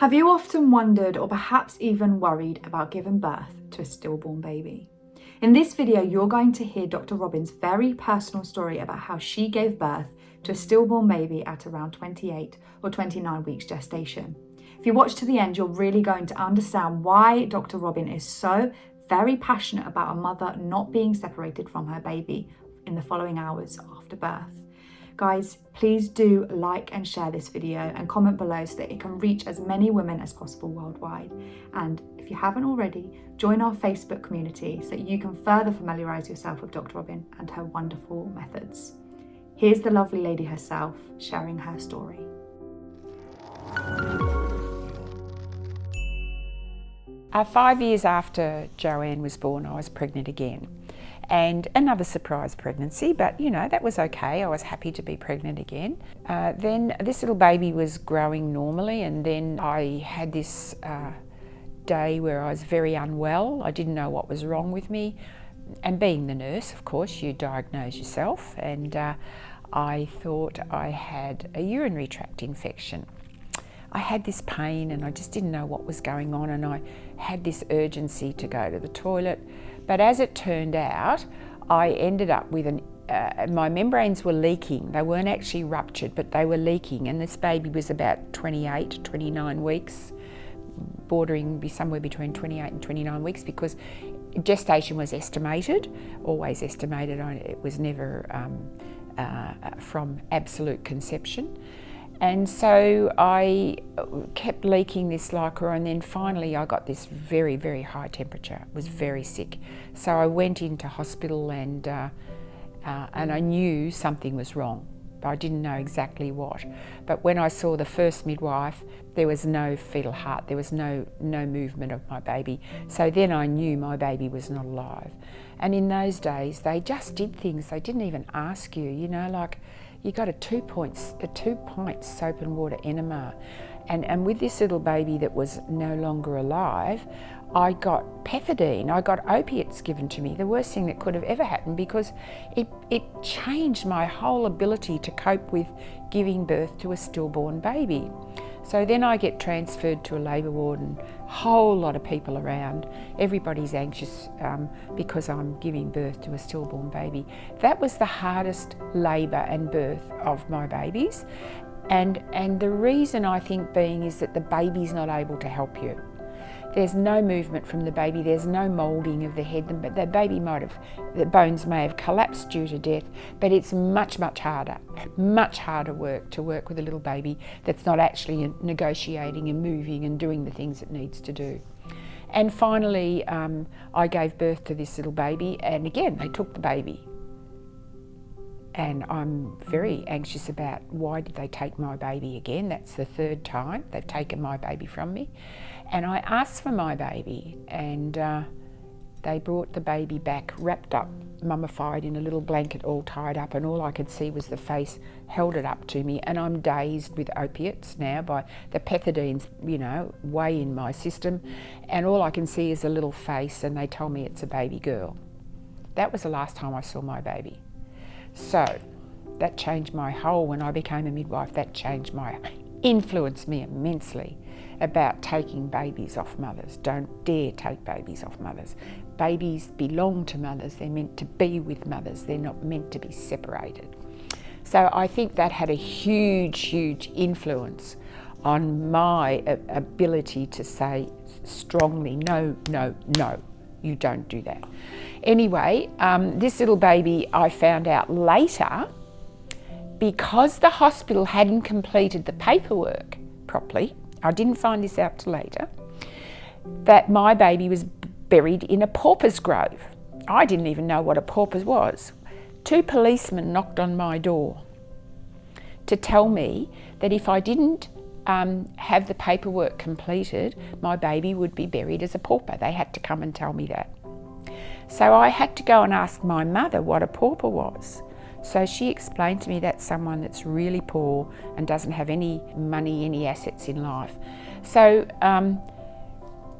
Have you often wondered or perhaps even worried about giving birth to a stillborn baby? In this video, you're going to hear Dr. Robin's very personal story about how she gave birth to a stillborn baby at around 28 or 29 weeks gestation. If you watch to the end, you're really going to understand why Dr. Robin is so very passionate about a mother not being separated from her baby in the following hours after birth. Guys, please do like and share this video and comment below so that it can reach as many women as possible worldwide. And if you haven't already, join our Facebook community so that you can further familiarise yourself with Dr. Robin and her wonderful methods. Here's the lovely lady herself sharing her story. Uh, five years after Joanne was born, I was pregnant again and another surprise pregnancy, but you know, that was okay. I was happy to be pregnant again. Uh, then this little baby was growing normally, and then I had this uh, day where I was very unwell. I didn't know what was wrong with me. And being the nurse, of course, you diagnose yourself, and uh, I thought I had a urinary tract infection. I had this pain and I just didn't know what was going on and I had this urgency to go to the toilet. But as it turned out, I ended up with an uh, my membranes were leaking. They weren't actually ruptured, but they were leaking. And this baby was about 28, 29 weeks, bordering be somewhere between 28 and 29 weeks because gestation was estimated, always estimated. It was never um, uh, from absolute conception. And so I kept leaking this liquor and then finally I got this very, very high temperature. I was very sick. So I went into hospital and, uh, uh, and I knew something was wrong, but I didn't know exactly what. But when I saw the first midwife, there was no fetal heart, there was no, no movement of my baby. So then I knew my baby was not alive. And in those days, they just did things, they didn't even ask you, you know, like you got a two points, a two pint soap and water enema. And, and with this little baby that was no longer alive, I got pethidine, I got opiates given to me, the worst thing that could have ever happened because it, it changed my whole ability to cope with giving birth to a stillborn baby. So then I get transferred to a labour ward and a whole lot of people around. Everybody's anxious um, because I'm giving birth to a stillborn baby. That was the hardest labour and birth of my babies. And, and the reason I think being is that the baby's not able to help you. There's no movement from the baby, there's no moulding of the head, but the baby might have, the bones may have collapsed due to death, but it's much, much harder, much harder work to work with a little baby that's not actually negotiating and moving and doing the things it needs to do. And finally, um, I gave birth to this little baby, and again, they took the baby. And I'm very anxious about why did they take my baby again? That's the third time they've taken my baby from me. And I asked for my baby, and uh, they brought the baby back wrapped up, mummified in a little blanket, all tied up, and all I could see was the face, held it up to me, and I'm dazed with opiates now by the pethidines, you know, way in my system, and all I can see is a little face, and they tell me it's a baby girl. That was the last time I saw my baby. So, that changed my whole, when I became a midwife, that changed my, influenced me immensely about taking babies off mothers. Don't dare take babies off mothers. Babies belong to mothers. They're meant to be with mothers. They're not meant to be separated. So I think that had a huge, huge influence on my ability to say strongly, no, no, no, you don't do that. Anyway, um, this little baby I found out later because the hospital hadn't completed the paperwork properly, I didn't find this out till later, that my baby was buried in a pauper's grave. I didn't even know what a pauper was. Two policemen knocked on my door to tell me that if I didn't um, have the paperwork completed, my baby would be buried as a pauper. They had to come and tell me that. So I had to go and ask my mother what a pauper was. So she explained to me that's someone that's really poor and doesn't have any money, any assets in life. So, um,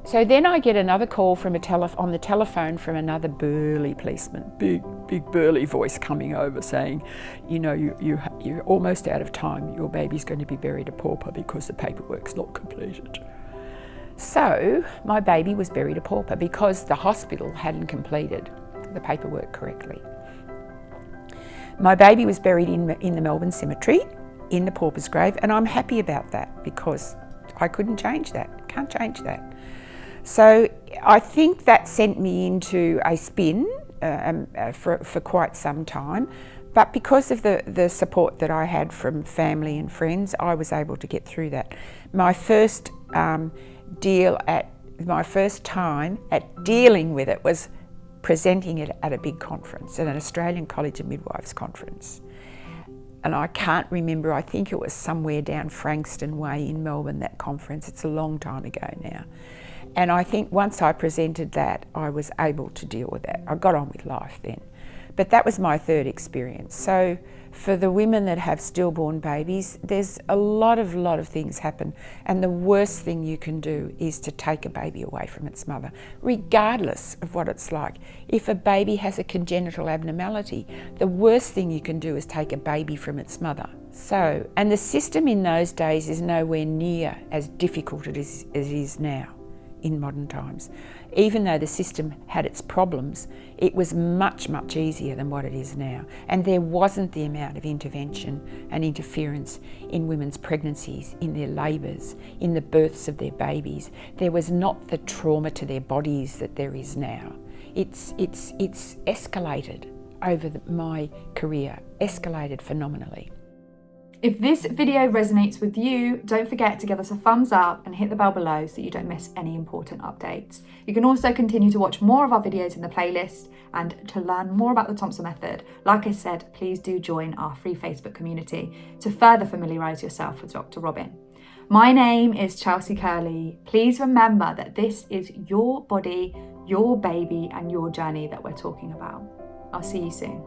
so then I get another call from a tele on the telephone from another burly policeman, big, big burly voice coming over saying, you know, you, you, you're almost out of time. Your baby's going to be buried a pauper because the paperwork's not completed. So my baby was buried a pauper because the hospital hadn't completed the paperwork correctly. My baby was buried in, in the Melbourne Cemetery in the pauper's grave and I'm happy about that because I couldn't change that, can't change that. So I think that sent me into a spin um, uh, for, for quite some time. But because of the, the support that I had from family and friends, I was able to get through that. My first um, deal at, my first time at dealing with it was presenting it at a big conference, at an Australian College of Midwives conference. And I can't remember, I think it was somewhere down Frankston Way in Melbourne, that conference. It's a long time ago now. And I think once I presented that, I was able to deal with that. I got on with life then. But that was my third experience. So for the women that have stillborn babies, there's a lot of lot of things happen. And the worst thing you can do is to take a baby away from its mother, regardless of what it's like. If a baby has a congenital abnormality, the worst thing you can do is take a baby from its mother. So, and the system in those days is nowhere near as difficult as it is now in modern times. Even though the system had its problems, it was much, much easier than what it is now. And there wasn't the amount of intervention and interference in women's pregnancies, in their labours, in the births of their babies. There was not the trauma to their bodies that there is now. It's, it's, it's escalated over the, my career, escalated phenomenally. If this video resonates with you, don't forget to give us a thumbs up and hit the bell below so you don't miss any important updates. You can also continue to watch more of our videos in the playlist and to learn more about the Thompson method, like I said, please do join our free Facebook community to further familiarise yourself with Dr. Robin. My name is Chelsea Curley. Please remember that this is your body, your baby and your journey that we're talking about. I'll see you soon.